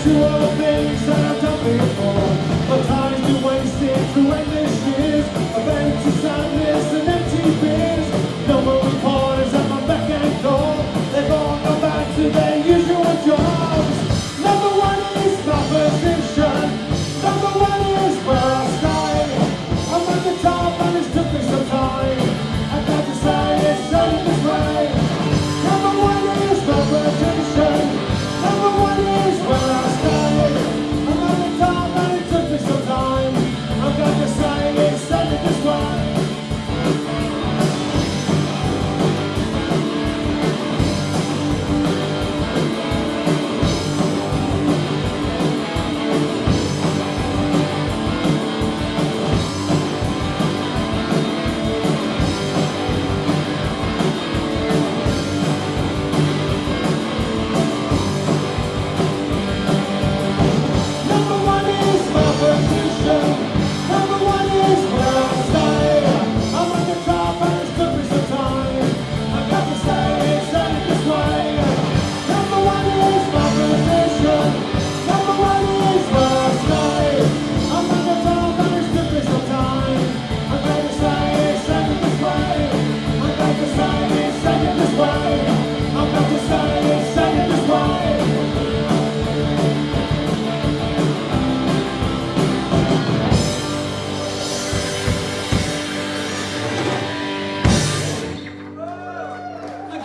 To natural things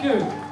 you.